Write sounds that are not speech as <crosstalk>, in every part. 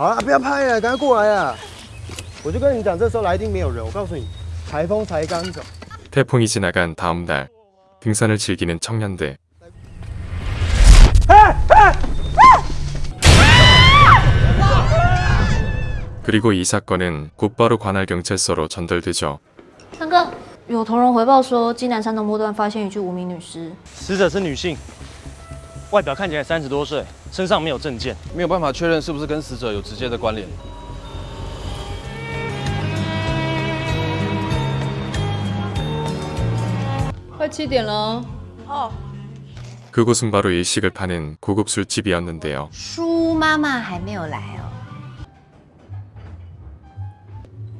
好了，不要拍了，赶快过来啊！我就跟你讲，这时候来一定没有人。我告诉你，台风才刚走。 태풍이 지나간 다음 날 등산을 즐기는 청년들. 그리고 이 사건은 곧바로 관할 경찰서로 전달되죠. 三哥，有同仁回报说，基南山东坡段发现一具无名女尸，死者是女性， 外表看起来三十多岁，身上没有证件。没有办法确认是不是跟死者有直接的关联。 快七点了， 그곳은 바로 일식을 파는 고급 술집이었는데요. 舒妈妈还没有来哦。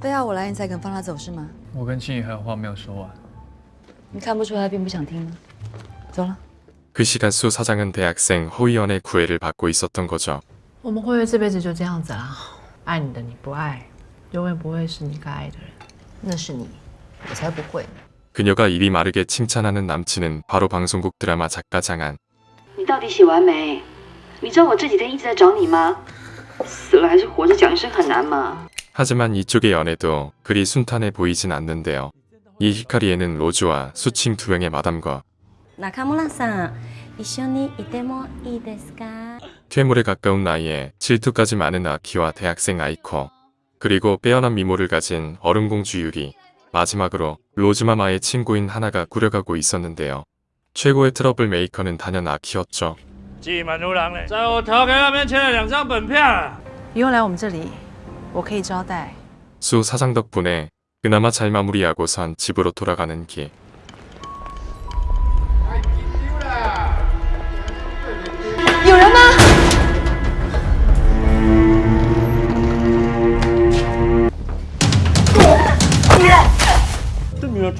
非要我来你才肯放他走是吗？我跟庆怡还有话没有说完。你看不出他并不想听吗？走了。 그 시간 수 사장은 대학생 허위연의 구애를 받고 있었던 거죠. 我们会不会这辈子就这样子啦？爱你的你不爱，永远不会是你该爱的人。那是你，我才不会呢。 그녀가 입이 마르게 칭찬하는 남친은 바로 방송국 드라마 작가 장한. 你到底写完没？你知道我这几天一直在找你吗？死了还是活着讲一声很难吗？ 하지만 이쪽의 연애도 그리 순탄해 보이진 않는데요. 이 히카리에는 로즈와 수칭 두 명의 마담과 中村さん、一緒にいてもいいですか？ 퇴물에 가까운 나이에 질투까지 많은 아키와 대학생 아이코 그리고 빼어난 미모를 가진 얼음공주 유리 마지막으로 로즈마마의 친구인 하나가 꾸려가고 있었는데요. 최고의 트러블 메이커는 단연 아키였죠. 挤满如狼嘞，在我条给那边签了两张本票了。以后来我们这里，我可以招待。 수 사장 덕분에 그나마 잘 마무리하고선 집으로 돌아가는 길.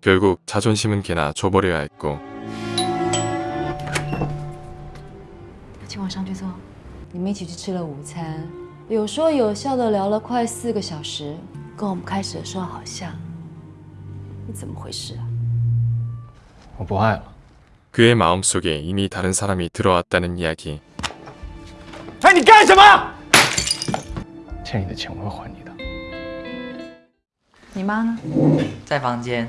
결국 자존심은 개나 줘버려야 했고 请我上去坐。你们一起去吃了午餐，有说有笑的聊了快四个小时，跟我们开始的时候好像。你怎么回事啊？我不爱了。 그의 마음속에 이미 다른 사람이 들어왔다는 이야기. 哎，你干什么？欠你的钱我会还你的。你妈呢？在房间。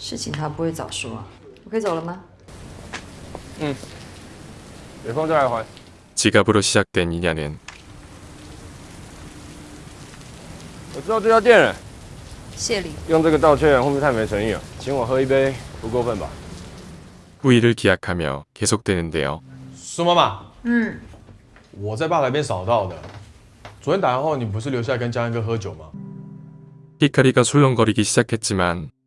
事情他不会早说啊。我可以走了吗？嗯，有空再来还。 지갑으로 시작된 인연은 我知道这家店了，谢礼。用这个道歉会不会太没诚意了？请我喝一杯，不过分吧？ 후일을 기약하며 계속되는데요. 苏妈妈，嗯，我在吧台边扫到的。昨天打完后，你不是留下来跟江汉哥喝酒吗？ 히카리가 술렁거리기 시작했지만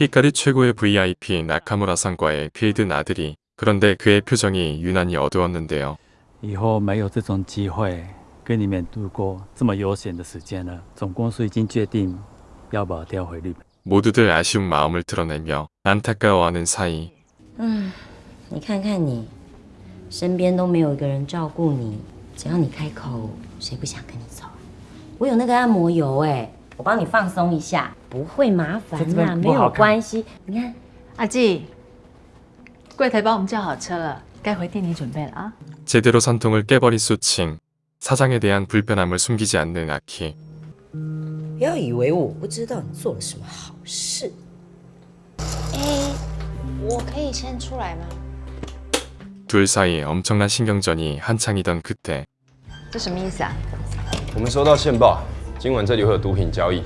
히카리 최고의 VIP 나카무라상과의 필드 나들이 그런데 그의 표정이 유난히 어두웠는데요. 以后没有这种机会跟你们度过这么悠闲的时间了。总公司已经决定要把我调回日本。 모두들 아쉬운 마음을 드러내며 안타까워하는 사이 嗯，你看看你，身边都没有一个人照顾你，只要你开口，谁不想跟你走？我有那个按摩油哎， 我帮你放松一下，不会麻烦这边啦，没有不好看关系。你看，阿季，柜台帮我们叫好车了，该回店里准备了啊。 제대로 선통을 깨버린 수칭 사장에 대한 불편함을 숨기지 않는 아키 不要以为我不知道你做了什么好事。哎，我可以先出来吗？ 둘 사이 엄청난 신경전이 한창이던 그때 这什么意思啊？我们收到线报， 今晚这里会有毒品交易。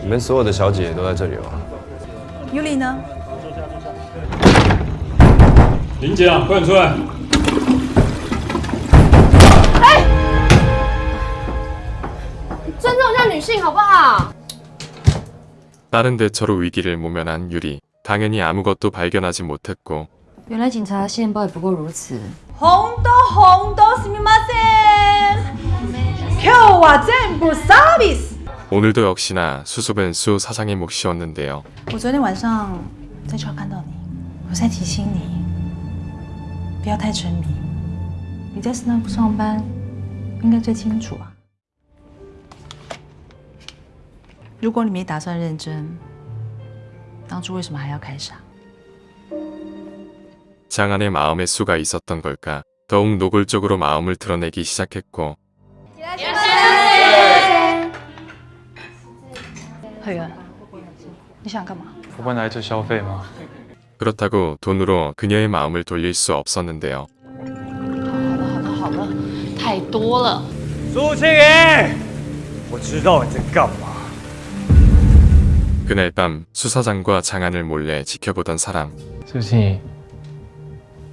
你们所有的小姐都在这里哦。尤里呢？林姐啊，快点出来！尊重一下女性好不好？ 다른 대처로 위기를 모면한 유리 당연히 아무것도 발견하지 못했고 原来警察线报也不过如此。红豆红豆すみません。今日は全部サービス。 오늘도 역시나 수습은 수 사장의 몫이었는데요. 我昨天晚上在车看到你，我在提醒你，不要太沉迷。你在斯坦福上班，应该最清楚啊。如果你没打算认真，当初为什么还要开傻？ 장안의 마음의 수가 있었던 걸까? 더욱 노골적으로 마음을 드러내기 시작했고. 그렇다고 돈으로 그녀의 마음을 돌릴 수 없었는데요. 그날 밤 수사장과 장안을 몰래 지켜보던 사람. 수진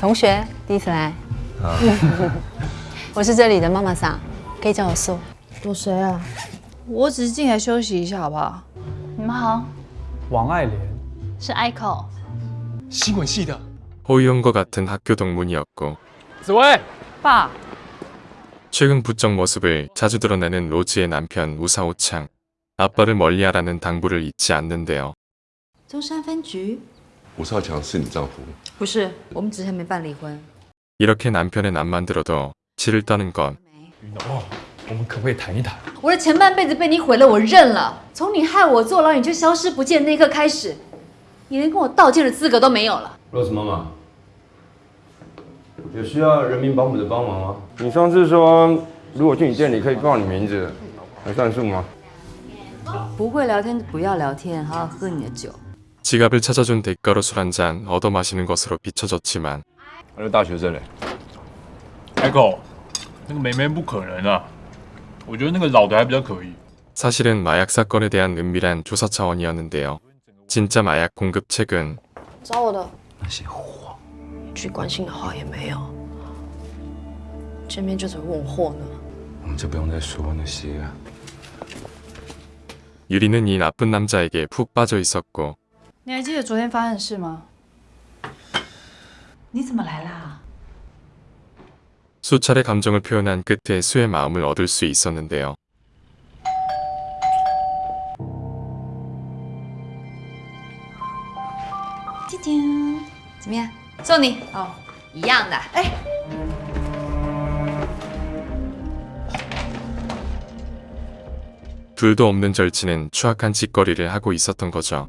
同学，第一次来。<laughs> 我是这里的妈妈桑，可以叫我素。有谁啊？我只是进来休息一下，好不好？你们好，王爱莲，是 Ico。新闻系的。 호위원과 같은 학교 동문이었고 紫薇，爸， 최근 부쩍 모습을 자주 드러내는 로즈의 남편 우사오창 아빠를 멀리하라는 당부를 잊지 않는데요. 中山分局？ 吴少强是你丈夫？不是，我们只是还没办离婚。 이렇게 남편의 남만 들어도 치를 떠는 건 哦，我们可不可以谈一谈？我的前半辈子被你毁了，我认了。从你害我坐牢，你就消失不见那一刻开始，你连跟我道歉的资格都没有了。 Rose 妈妈，有需要人民保姆的帮忙吗？你上次说，如果去你店里可以报你名字，还算数吗？不会聊天就不要聊天，好好喝你的酒。 지갑을 찾아준 대가로 술 한 잔 얻어 마시는 것으로 비춰졌지만 还是大学生嘞？ Echo，那个梅梅不可能啊，我觉得那个老的还比较可以。 사실은 마약 사건에 대한 은밀한 조사 차원이었는데요. 진짜 마약 공급책은 找我的。那些货，一句关心的话也没有。见面就只会问我货呢。我们就不用再说那些了。 유리는 이 나쁜 남자에게 푹 빠져 있었고 你还记得昨天发生的事吗？你怎么来啦？ 수차례 감정을 표현한 끝에 수의 마음을 얻을 수 있었는데요. 弟弟，怎么样？送你哦，一样的。哎， 두 둘도 없는 절친은 추악한 짓거리를 하고 있었던 거죠.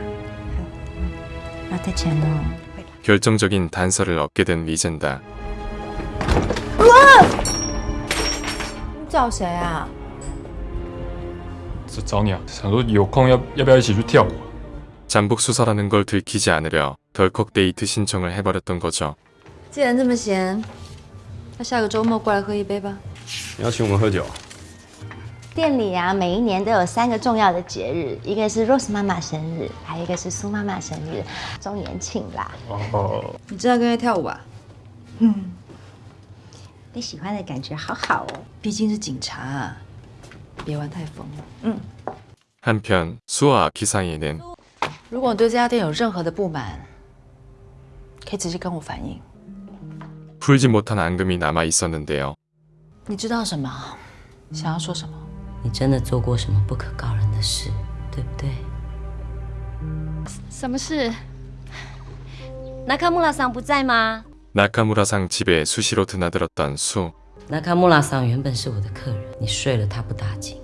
要带钱哦。 결정적인 단서를 얻게 된 리젠다. 你找谁啊？是找你啊，想说有空要要不要一起去跳舞啊？ 잠복 수사라는 걸 들키지 않으려 덜컥 데이트 신청을 해버렸던 거죠. 既然这么闲，那下个周末过来喝一杯吧。你要请我们喝酒？ 店里啊，每一年都有三个重要的节日，一个是 Rose 妈妈生日，还有一个是苏妈妈生日，周年庆啦。哦，你知道跟他跳舞吧？嗯，你喜欢的感觉好好哦。毕竟是警察啊，别玩太疯了。嗯， 한편 수와 아키 사이에는 如果你对这家店有任何的不满，可以直接跟我反映。 풀지 못한 앙금이 남아 있었는데요. 你知道什么？想要说什么？ 你真的做过什么不可告人的事，对不对？什么事？那卡穆拉桑不在吗？ 나카무라상 집에 수시로 드나들었던 수. 那卡穆拉桑原本是我的客人，你睡了他不打紧，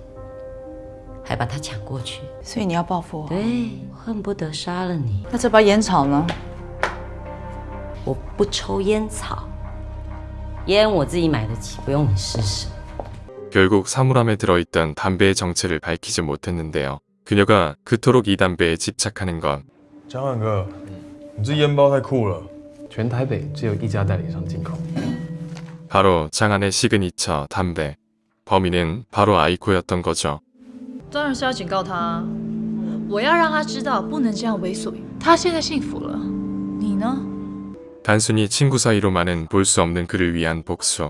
还把他抢过去，所以你要报复我？对，恨不得杀了你。那这包烟草呢？我不抽烟草，烟我自己买得起，不用你施舍。 결국 사물함에 들어있던 담배의 정체를 밝히지 못했는데요. 그녀가 그토록 이 담배에 집착하는 건 江汉哥，你这烟包太酷了。全台北只有一家代理商进口。 바로 장안의 시그니처 담배. 범인은 바로 아이코였던 거죠. 当然是要警告他，我要让他知道不能这样为所欲。他现在幸福了，你呢？ 단순히 친구 사이로만은 볼 수 없는 그를 위한 복수.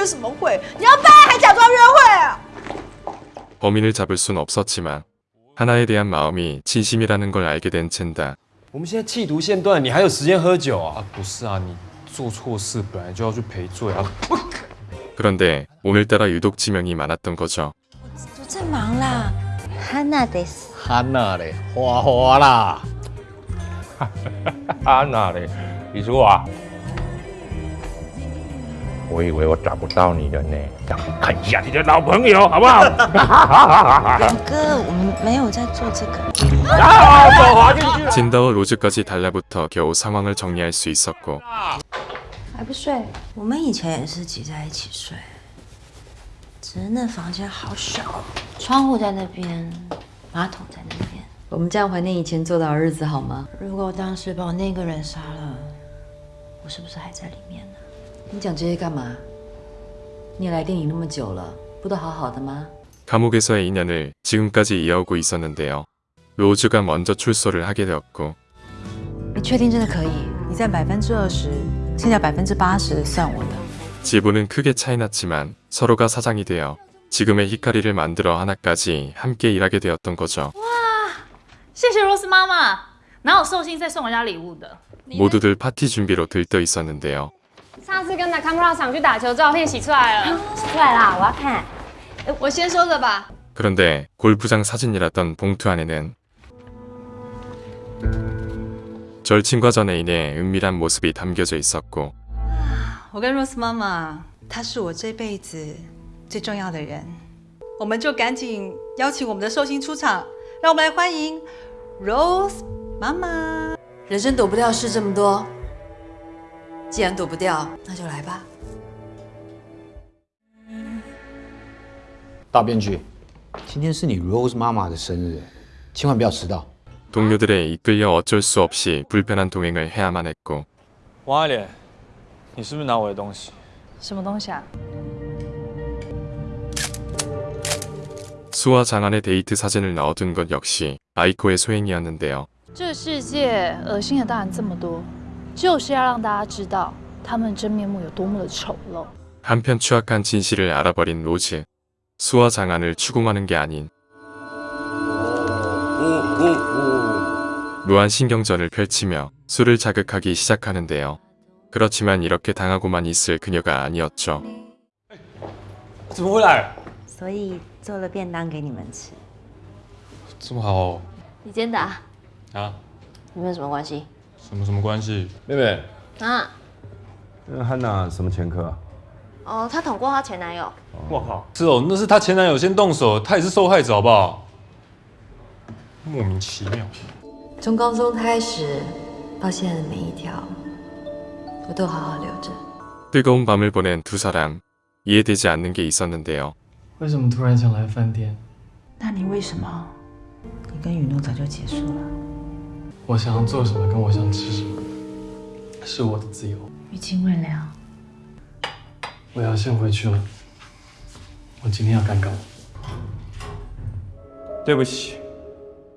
不要了，约什么会？你要办还假装约会啊？ 범인을 잡을 순 없었지만 하나에 대한 마음이 진심이라는 걸 알게 된 첸다. 我们现在气毒线断，你还有时间喝酒啊？不是啊，你做错事本来就要去赔罪啊。 그런데 오늘따라 유독 지명이 많았던 거죠. 我在忙啦。哈娜得死。安娜嘞，花花啦。安娜嘞，你说啊？ 我以为我找不到你了呢，让你看一下你的老朋友好不好？表哥，我们没有在做这个。 진다와 로즈까지 달라붙어 겨우 상황을 정리할 수 있었고 还不睡？我们以前也是挤在一起睡，只是那房间好小，窗户在那边，马桶在那边。我们这样怀念以前做的好日子好吗？如果我当时把我那个人杀了，我是不是还在里面呢？ 你讲这些干嘛？你来店里那么久了，不都好好的吗？ 감옥에서의 인연을 지금까지 이어오고 있었는데요. 로즈가 먼저 출소를 하게 되었고 你确定真的可以？你占百分之二十，剩下百分之八十算我的。 지분은 크게 차이났지만 서로가 사장이 되어 지금의 히카리를 만들어 하나까지 함께 일하게 되었던 거죠. 谢谢 Rose 妈妈，哪有寿星再送人家礼物的？ 모두들 파티 준비로 들떠 있었는데요. 上次跟那卡穆拉厂去打球，照片洗出来了，洗出来啦，我要看。我先收着吧。 그런데 골프장 사진이랐던 봉투 안에는 절친과 전애인의 은밀한 모습이 담겨져 있었고 我跟 Rose 妈妈，她是我这辈子最重要的人，我们就赶紧邀请我们的寿星出场，让我们来欢迎 Rose 妈妈。人生躲不掉事这么多， 既然躲不掉，那就来吧。大编剧， 今天是你 Rose 妈妈的生日，千万不要迟到。 동료들에 이끌려 어쩔 수 없이 불편한 동행을 해야만 했고 王爱莲，你是不是拿我的东西？什么东西啊？ 수와 장안의 데이트 사진을 넣어둔 것 역시 아이코의 소행이었는데요. 这世界恶心的大人这么多， 就是要让大家知道他们真面目有多么的丑陋。 한편 추악한 진실을 알아버린 로즈. 수와 장안을 추궁하는 게 아닌 무한 신경전을 펼치며 술을 자극하기 시작하는데요. 그렇지만 이렇게 당하고만 있을 그녀가 아니었죠. 怎么回来？所以做了便当给你们吃。这么好哦你先打，啊？你们有什么关系？ 什么什么关系？妹妹，啊？那汉娜什么前科啊？哦，她捅过她前男友。我靠！是哦，那是她前男友先动手，她也是受害者，好不好？莫名其妙。从高中开始到现在的每一条，我都好好留着。 뜨거운 밤을 보낸 두 사람. 이해되지 않는 게 있었는데요. 为什么突然想来饭店？那你为什么？你跟雨诺早就结束了。 我想要做什么，跟我想吃什么，是我的自由。于清未了，我要先回去了，我今天要赶稿。对不起。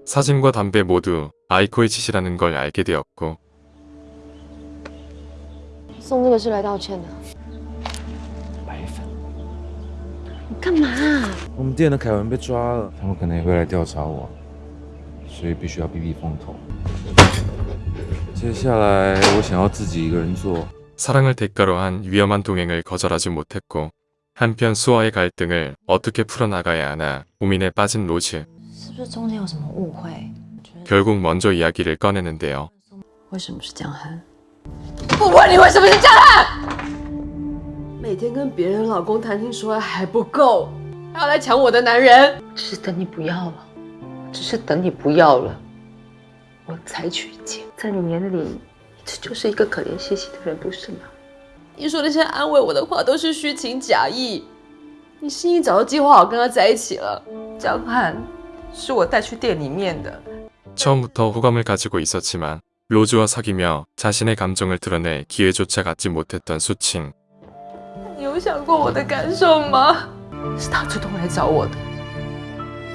사진과 담배 모두 아이코의 짓이라는 걸 알게 되었고 送这个是来道歉的。白粉。你干嘛、我们店的凯文被抓了，他们可能也会来调查我， 所以必须要避避风头。接下来我想要自己一个人做。 사랑을 대가로 한 위험한 동행을 거절하지 못했고 한편 수와의 갈등을 어떻게 풀어나가야 하나 고민에 빠진 로즈 是不是中间有什么误会？ 결국 먼저 이야기를 꺼내는데요. 只是等你不要了，只是等你不要了，我才娶姐。在你眼里，你这就是一个可怜兮兮的人，不是吗？你说那些安慰我的话都是虚情假意，你心里早就计划好跟他在一起了。江汉是我带去店里面的， 처음부터 호감을 가지고 있었지만 로즈와 사귀며 자신의 감정을 드러낼 기회조차 갖지 못했던 수칭. 你有想过我的感受吗？是他主动来找我的，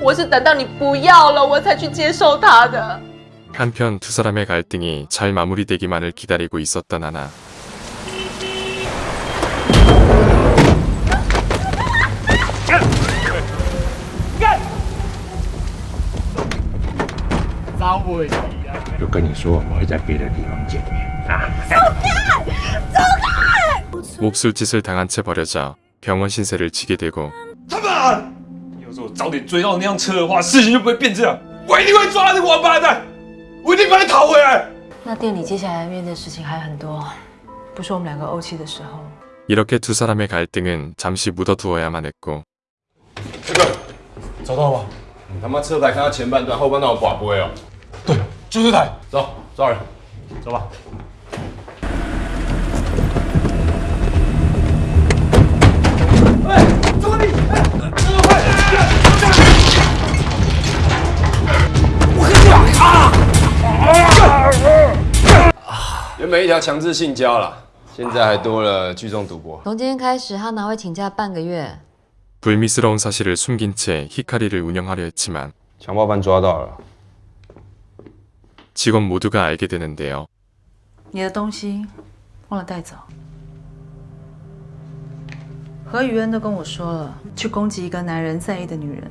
我是等到你不要了，我才去接受他的。 한편 두 사람의 갈등이 잘 마무리되기만을 기다리고 있었던 하나. 找我就跟你说，我们会在别的地方见面啊。 몹쓸 짓을 당한 채 버려져 병원 신세를 지게 되고 他妈！要是我早点追到那辆车的话，事情就不会变这样。我一定会抓那个王八蛋，我一定把你讨回来。那店里接下来面对的事情还很多，不是我们两个怄气的时候。 이렇게 두 사람의 갈등은 잠시 묻어두어야만 했고 找到了吧？你他妈车牌看到前半段，后半段我寡不会哦。就这台，走，抓人，走吧。 原本一条强制性交了，现在还多了聚众赌博。从今天开始，哈娜会请假半个月。 불미스러운 사실을 숨긴 채 히카리를 운영하려 했지만 强暴犯抓到了， 직원 모두가 알게 되는데요. 你的东西忘了带走。何雨恩都跟我说了，去攻击一个男人在意的女人，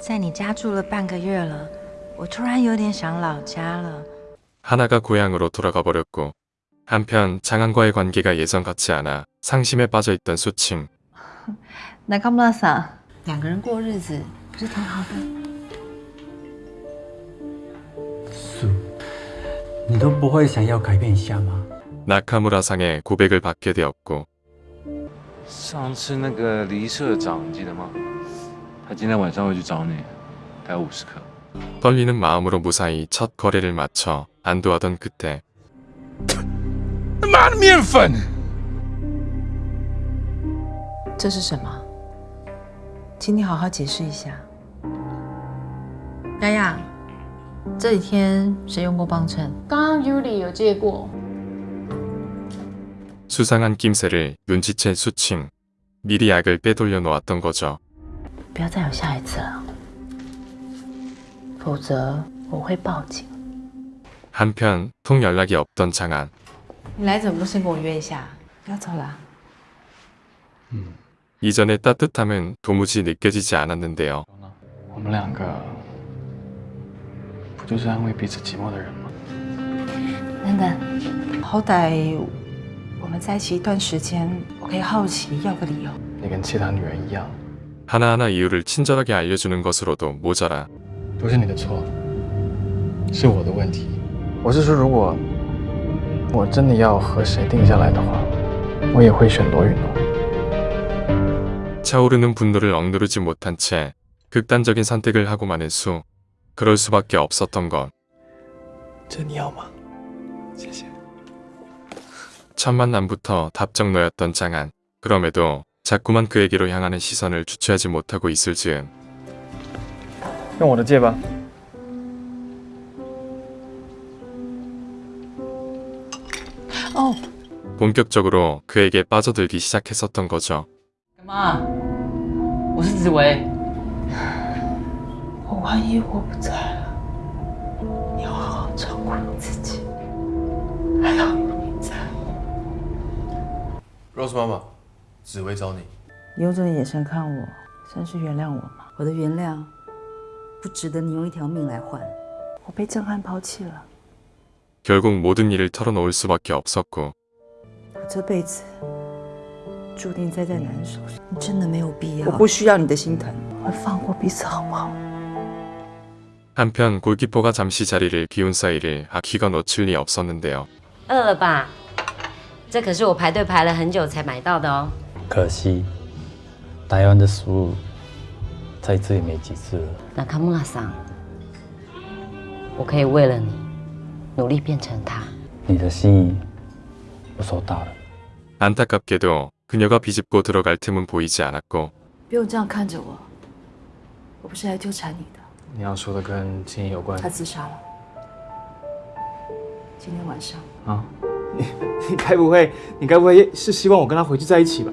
在你家住了半个月了，我突然有点想老家了。 하나가 고향으로 돌아가 버렸고 한편 장안과의 관계가 예전 같지 않아 상심에 빠져 있던 소칭. <laughs> 中村さん、 两个人过日子不是挺好的？素，你都不会想要改变一下吗？ 나카무라상의 고백을 받게 되었고 上次那个黎社长你记得吗？ 他今天晚上会去找你，他要五十克。 떨리는 마음으로 무사히 첫 거래를 마쳐 안도하던 그때 他妈的面粉！这是什么？请你好好解释一下。丫丫，这几天谁用过帮衬？刚刚 Yuli 有借过， 수상한 낌새를 눈치챈 수칭 미리 약을 빼돌려 놓았던 거죠. 不要再有下一次了，否则我会报警。 한편 통 연락이 없던 장안 你来怎么不先跟我约一下？要走了。 이전의 따뜻함은 도무지 느껴지지 않았는데요. 我们两个不就是安慰彼此寂寞的人吗？等等，好歹我们在一起一段时间，我可以好奇要个理由。你跟其他女人一样， 하나하나 이유를 친절하게 알려주는 것으로도 모자라 都是你的错，是我的问题。我是说，如果我真的要和谁定下来的话，我也会选罗云龙。 차오르는 분노를 억누르지 못한 채 극단적인 선택을 하고 마는 수 그럴 수밖에 없었던 것 这你要吗？谢谢。 첫 만남부터 답정너였던 장안 그럼에도 자꾸만 그에게로 향하는 시선을 주체하지 못하고 있을 즈음 用我的戒吧。 哦， 본격적으로 그에게 빠져들기 시작했었던 거죠. 干嘛？我是紫薇。我万一我不在了，你要好好照顾你自己。还好你在。 Rose 妈妈， 紫薇找你。你用这个眼神看我，算是原谅我吗？我的原谅不值得你用一条命来换。我被震撼抛弃了， 결국 모든 일을 털어놓을 수밖에 없었고 我这辈子注定栽在男人手上。你真的没有必要。我不需要你的心疼。我们放过彼此好不好？ 한편 골키퍼가 잠시 자리를 비운 사이를 아키가 놓칠 리 없었는데요. 饿了吧？这可是我排队排了很久才买到的哦。 可惜，台湾的食物在这里没几次了。那卡穆拉桑，我可以为了你努力变成他。你的心意我收到了。 안타깝게도 그녀가 비집고 들어갈 틈은 보이지 않았고 不用这样看着我，我不是来纠缠你的。你要说的跟金有关他自杀了，今天晚上。啊？你该不会，你该不会是希望我跟他回去在一起吧？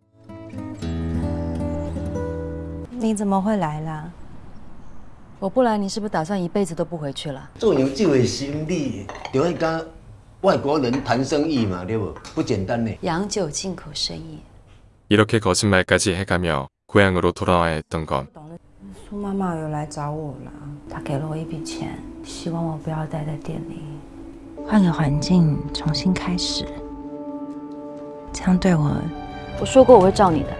你怎么会来啦？我不来，你是不是打算一辈子都不回去了？做牛这的心理，就会跟外国人谈生意嘛，对不？不简单呢。洋酒进口生意， 이렇게 거짓말까지 해가며 고향으로 돌아와야 했던 것 苏妈妈有来找我了，她给了我一笔钱，希望我不要待在店里，换个环境重新开始。这样对我，我说过我会罩你的。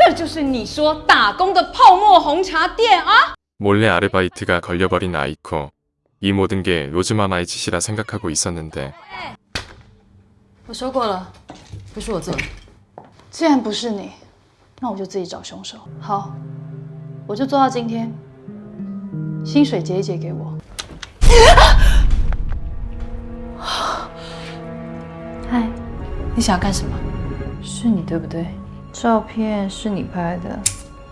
这就是你说打工的泡沫红茶店啊！ 몰래 아르바이트가 걸려버린 아이코 이 모든 게 로즈마마의 짓이라 생각하고 있었는데 我说过了，不是我做的。既然不是你，那我就自己找凶手。好， 我就做到今天，薪水结一结给我。嗨，你想要干什么？是你对不对？ 照片是你拍的，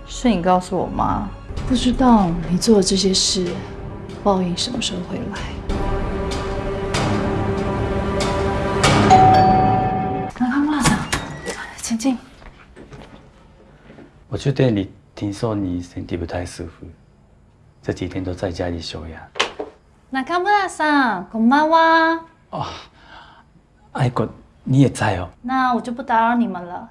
是你告诉我妈。不知道你做的这些事，报应什么时候会来？南康妈桑，请进。我去店里听说你身体不太舒服，这几天都在家里休养。南康妈桑，こんばんは。爱国，你也在哦。那我就不打扰你们了。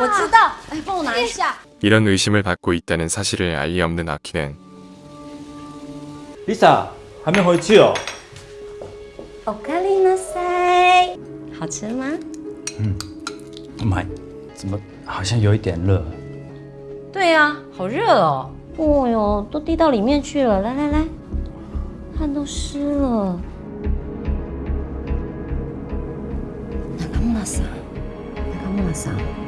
我知道，哎，帮我拿一下。 이런 의심을 받고 있다는 사실을 알 리 없는 아키는 Lisa 还没回去哦。おかりなさい。好吃吗？妈，怎么好像有一点热？对啊，好热哦。哦哟，都滴到里面去了。来来来，汗都湿了。中村さん，中村さん是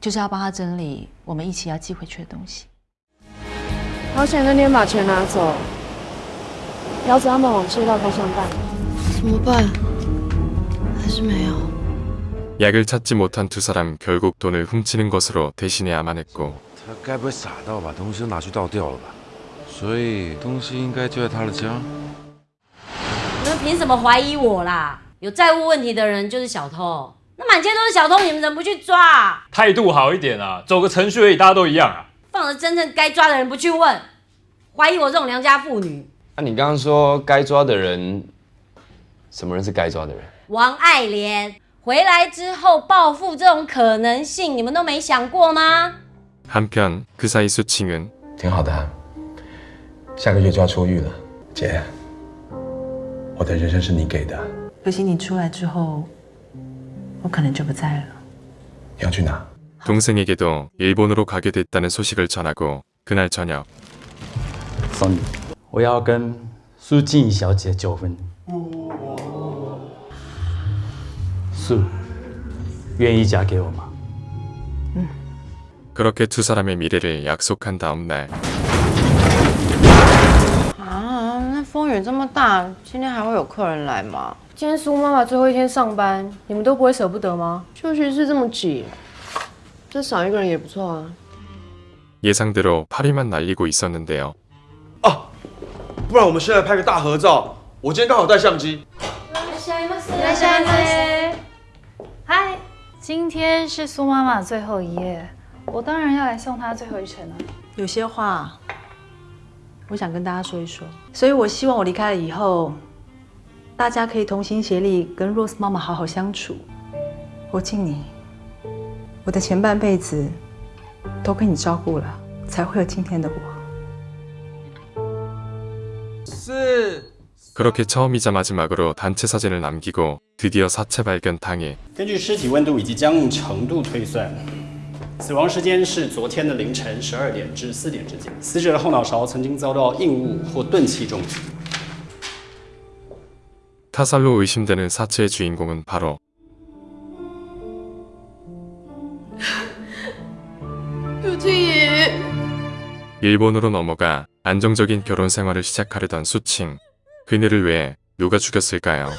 就是要帮他整理我们一起要寄回去的东西。好险那天把钱拿走，要子他们往隧道方向办。怎么办？还是没有。 약을 찾지 못한 두 사람 결국 돈을 훔치는 것으로 대신해야만 했고 他该不会傻到把东西都拿去倒掉了吧？所以东西应该就在他的家。你们凭什么怀疑我啦？有债务问题的人就是小偷， 那满街都是小偷，你们怎么不去抓？态度好一点啊，走个程序而已，大家都一样啊。放着真正该抓的人不去问，怀疑我这种良家妇女。那、你刚刚说该抓的人，什么人是该抓的人？王爱莲回来之后报复这种可能性，你们都没想过吗？ 한편 그 사이 수칭은 挺好的，下个月就要出狱了，姐，我的人生是你给的，可惜你出来之后， 我可能就不在了。你要去哪？ 동생에게도 일본으로 가게 됐다는 소식을 전하고 그날 저녁 Sony，我要跟苏静怡小姐纠纷。苏，愿意嫁给我吗？ 그렇게 두 사람의 미래를 약속한 다음 날 啊，那风雨这么大，今天还会有客人来吗？今天苏妈妈最后一天上班，你们都不会舍不得吗？休息室这么挤，再少一个人也不错啊。 예상대로 파리만 날리고 있었는데요. 不然我们现在拍个大合照。我今天刚好带相机。いらっしゃいませ。嗨，今天是苏妈妈最后一夜，我当然要来送她最后一程了。有些话， 我想跟大家说一说。所以我希望我离开了以后，大家可以同心协力，跟 Rose 妈妈好好相处。我敬你，我的前半辈子都被你照顾了，才会有今天的我。 是。 그렇게 처음이자 마지막으로 단체 사진을 남기고 드디어 사체 발견 당일 根据尸体温度以及僵硬程度推算， 死亡时间是昨天的凌晨十二点至四点之间。死者的后脑勺曾经遭到硬物或钝器重击。 타살로 의심되는 사체의 주인공은 바로 杜青怡， 일본으로 넘어가 안정적인 결혼 생활을 시작하려던 수칭. 그녀를 왜 누가 죽였을까요?